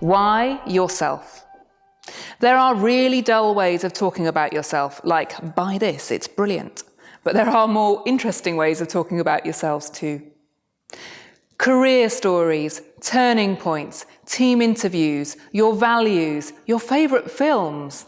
Why yourself? There are really dull ways of talking about yourself, like buy this, it's brilliant. But there are more interesting ways of talking about yourselves too. Career stories, turning points, team interviews, your values, your favourite films,